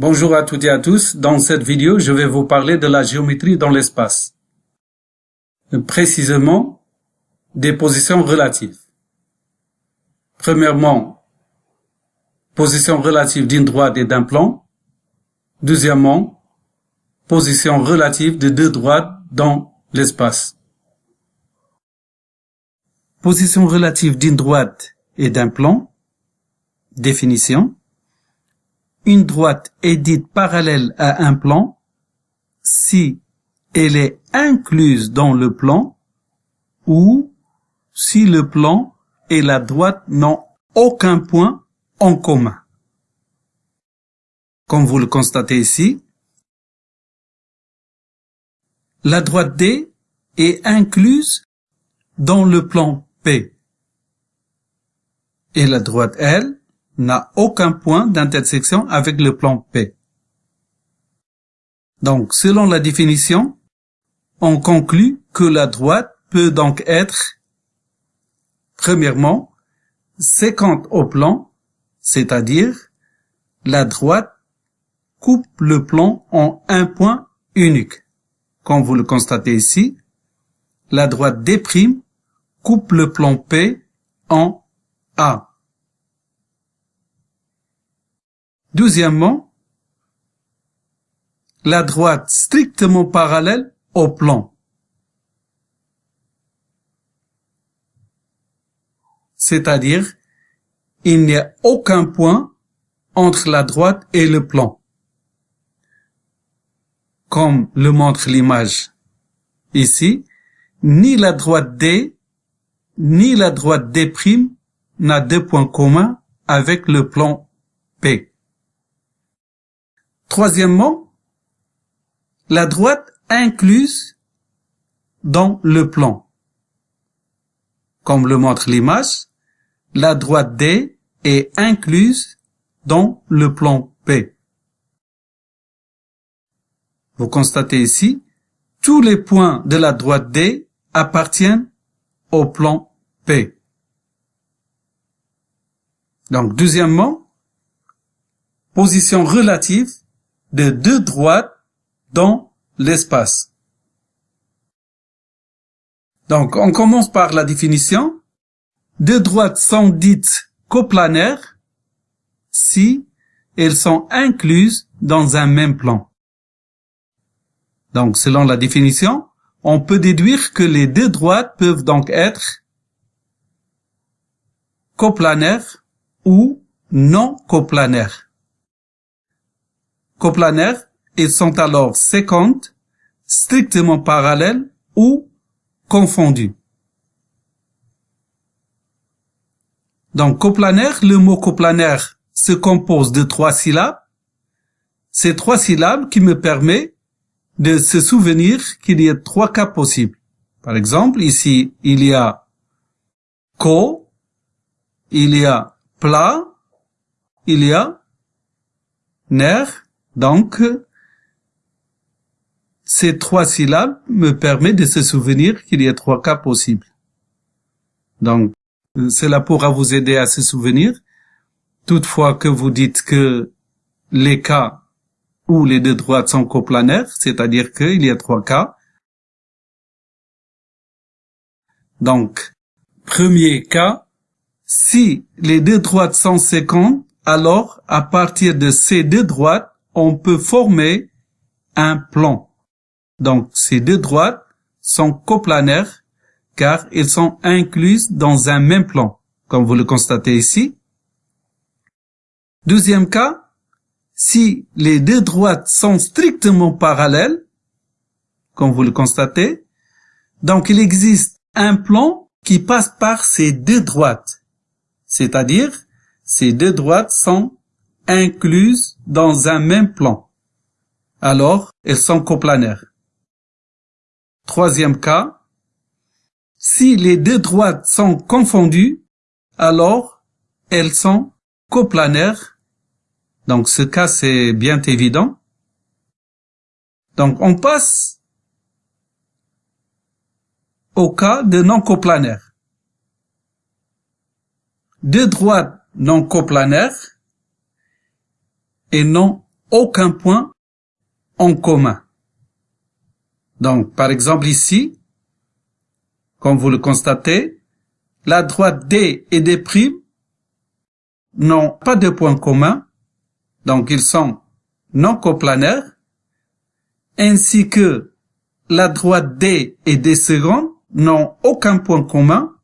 Bonjour à toutes et à tous. Dans cette vidéo, je vais vous parler de la géométrie dans l'espace. Précisément, des positions relatives. Premièrement, position relative d'une droite et d'un plan. Deuxièmement, position relative de deux droites dans l'espace. Position relative d'une droite et d'un plan. Définition. Une droite est dite parallèle à un plan si elle est incluse dans le plan ou si le plan et la droite n'ont aucun point en commun. Comme vous le constatez ici, la droite D est incluse dans le plan P et la droite L n'a aucun point d'intersection avec le plan P. Donc, selon la définition, on conclut que la droite peut donc être, premièrement, séquente au plan, c'est-à-dire la droite coupe le plan en un point unique. Comme vous le constatez ici, la droite D' coupe le plan P en A. Deuxièmement, la droite strictement parallèle au plan. C'est-à-dire, il n'y a aucun point entre la droite et le plan. Comme le montre l'image ici, ni la droite D, ni la droite D' n'a deux points communs avec le plan P. Troisièmement, la droite incluse dans le plan. Comme le montre l'image, la droite D est incluse dans le plan P. Vous constatez ici, tous les points de la droite D appartiennent au plan P. Donc, deuxièmement, position relative de deux droites dans l'espace. Donc, on commence par la définition. Deux droites sont dites coplanaires si elles sont incluses dans un même plan. Donc, selon la définition, on peut déduire que les deux droites peuvent donc être coplanaires ou non coplanaires coplanaires, ils sont alors séquentes, strictement parallèles ou confondues. Donc coplanaire, le mot coplanaire se compose de trois syllabes. Ces trois syllabes qui me permettent de se souvenir qu'il y a trois cas possibles. Par exemple, ici, il y a co, il y a plat, il y a nerf donc, ces trois syllabes me permettent de se souvenir qu'il y a trois cas possibles. Donc, cela pourra vous aider à se souvenir. Toutefois que vous dites que les cas où les deux droites sont coplanaires, c'est-à-dire qu'il y a trois cas. Donc, premier cas, si les deux droites sont séquentes, alors à partir de ces deux droites, on peut former un plan. Donc, ces deux droites sont coplanaires car elles sont incluses dans un même plan, comme vous le constatez ici. Deuxième cas, si les deux droites sont strictement parallèles, comme vous le constatez, donc il existe un plan qui passe par ces deux droites. C'est-à-dire, ces deux droites sont incluses dans un même plan. Alors, elles sont coplanaires. Troisième cas, si les deux droites sont confondues, alors elles sont coplanaires. Donc ce cas, c'est bien évident. Donc on passe au cas de non coplanaire. Deux droites non coplanaires et non aucun point en commun. Donc, par exemple ici, comme vous le constatez, la droite D et D' n'ont pas de point commun, donc ils sont non coplanaires, ainsi que la droite D et D secondes n'ont aucun point commun,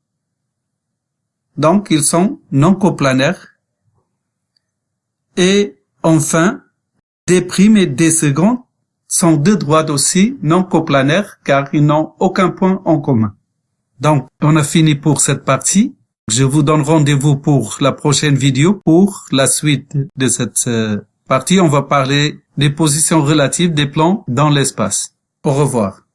donc ils sont non coplanaires. Et enfin, D' et D secondes sont deux droites aussi non coplanaires car ils n'ont aucun point en commun. Donc, on a fini pour cette partie. Je vous donne rendez-vous pour la prochaine vidéo. Pour la suite de cette euh, partie, on va parler des positions relatives des plans dans l'espace. Au revoir.